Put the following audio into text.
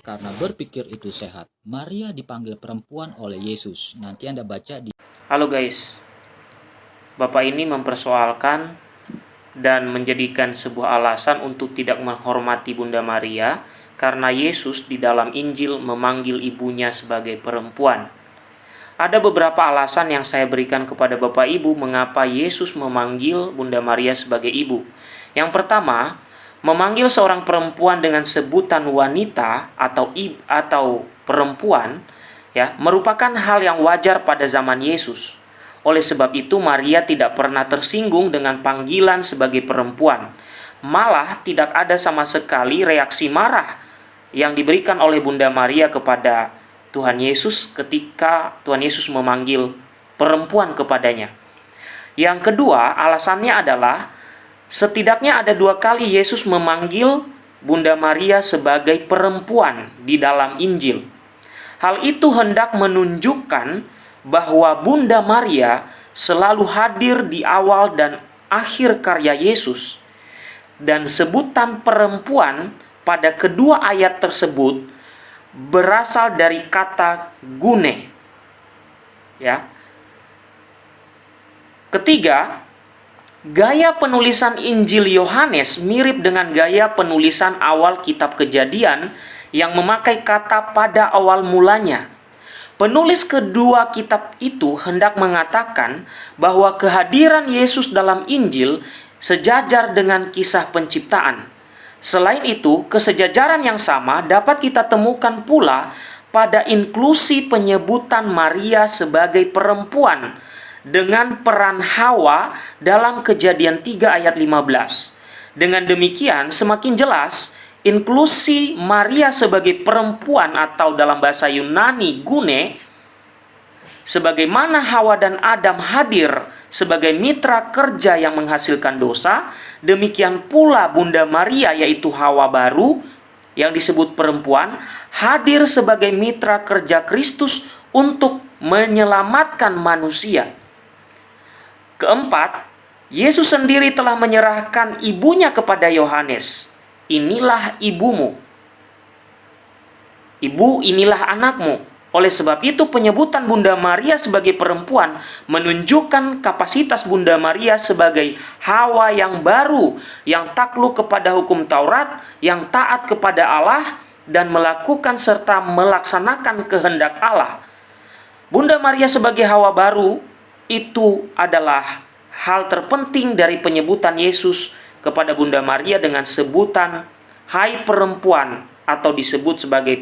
karena berpikir itu sehat. Maria dipanggil perempuan oleh Yesus. Nanti Anda baca di Halo guys, Bapak ini mempersoalkan dan menjadikan sebuah alasan untuk tidak menghormati Bunda Maria karena Yesus di dalam Injil memanggil ibunya sebagai perempuan. Ada beberapa alasan yang saya berikan kepada Bapak Ibu mengapa Yesus memanggil Bunda Maria sebagai ibu. Yang pertama, memanggil seorang perempuan dengan sebutan wanita atau ib atau perempuan ya merupakan hal yang wajar pada zaman Yesus. Oleh sebab itu Maria tidak pernah tersinggung dengan panggilan sebagai perempuan. Malah tidak ada sama sekali reaksi marah yang diberikan oleh Bunda Maria kepada Tuhan Yesus ketika Tuhan Yesus memanggil perempuan kepadanya. Yang kedua, alasannya adalah setidaknya ada dua kali Yesus memanggil Bunda Maria sebagai perempuan di dalam Injil. Hal itu hendak menunjukkan bahwa Bunda Maria selalu hadir di awal dan akhir karya Yesus. Dan sebutan perempuan pada kedua ayat tersebut berasal dari kata gune. Ya. Ketiga, gaya penulisan Injil Yohanes mirip dengan gaya penulisan awal kitab Kejadian yang memakai kata pada awal mulanya. Penulis kedua kitab itu hendak mengatakan bahwa kehadiran Yesus dalam Injil sejajar dengan kisah penciptaan. Selain itu, kesejajaran yang sama dapat kita temukan pula pada inklusi penyebutan Maria sebagai perempuan dengan peran Hawa dalam kejadian 3 ayat 15. Dengan demikian, semakin jelas inklusi Maria sebagai perempuan atau dalam bahasa Yunani gune sebagaimana Hawa dan Adam hadir sebagai mitra kerja yang menghasilkan dosa demikian pula Bunda Maria yaitu Hawa baru yang disebut perempuan hadir sebagai mitra kerja Kristus untuk menyelamatkan manusia keempat Yesus sendiri telah menyerahkan ibunya kepada Yohanes inilah ibumu. Ibu, inilah anakmu. Oleh sebab itu penyebutan Bunda Maria sebagai perempuan menunjukkan kapasitas Bunda Maria sebagai Hawa yang baru, yang takluk kepada hukum Taurat, yang taat kepada Allah, dan melakukan serta melaksanakan kehendak Allah. Bunda Maria sebagai Hawa baru itu adalah hal terpenting dari penyebutan Yesus kepada Bunda Maria dengan sebutan Hai perempuan atau disebut sebagai